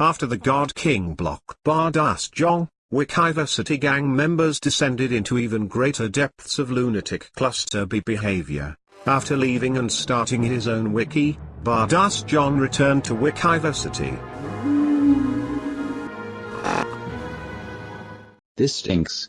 After the God King blocked Bardas Jong, Wikiversity gang members descended into even greater depths of lunatic cluster B behavior. After leaving and starting his own wiki, Bardas John returned to Wikiversity. This stinks.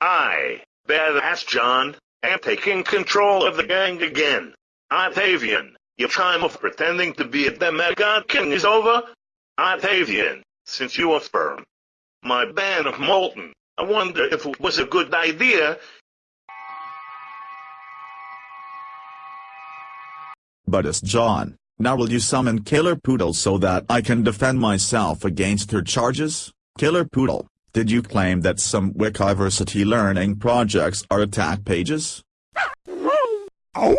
I, Badass John, am taking control of the gang again. I'm Octavian, your time of pretending to be a demigod king is over. Octavian, since you affirm my ban of Moulton, I wonder if it was a good idea. But it's John. Now will you summon Killer Poodle so that I can defend myself against her charges? Killer Poodle, did you claim that some Wikiversity learning projects are attack pages? Oh.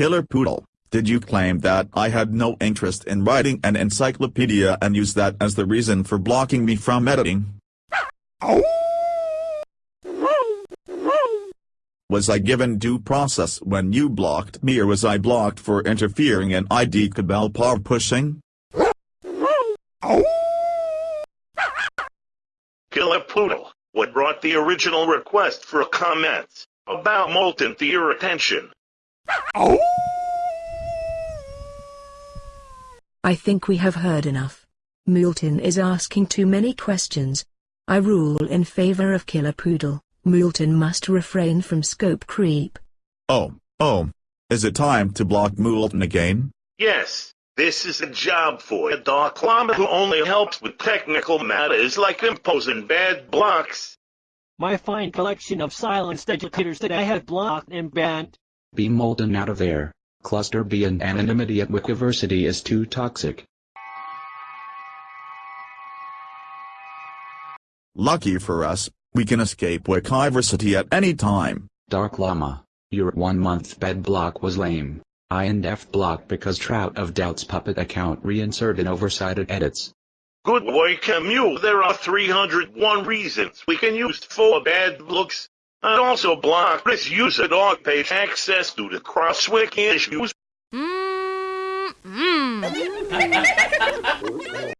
Killer Poodle, did you claim that I had no interest in writing an encyclopedia and use that as the reason for blocking me from editing? Was I given due process when you blocked me or was I blocked for interfering in ID Cabal power pushing? Killer Poodle, what brought the original request for comments about Moulton to your attention? I think we have heard enough. Moulton is asking too many questions. I rule in favor of Killer Poodle. Moulton must refrain from scope creep. Oh, oh. Is it time to block Moulton again? Yes, this is a job for a Dark Llama who only helps with technical matters like imposing bad blocks. My fine collection of silenced educators that I have blocked and banned. Be Moulton out of there. Cluster B and anonymity at Wikiversity is too toxic. Lucky for us, we can escape Wikiversity at any time. Dark Llama, your one-month bed block was lame. indef block because Trout of Doubt's puppet account reinserted oversighted edits. Good work, Camille. There are 301 reasons we can use for bad looks. I'd also block this user talk page access due to cross-wiki issues. Mm, mm.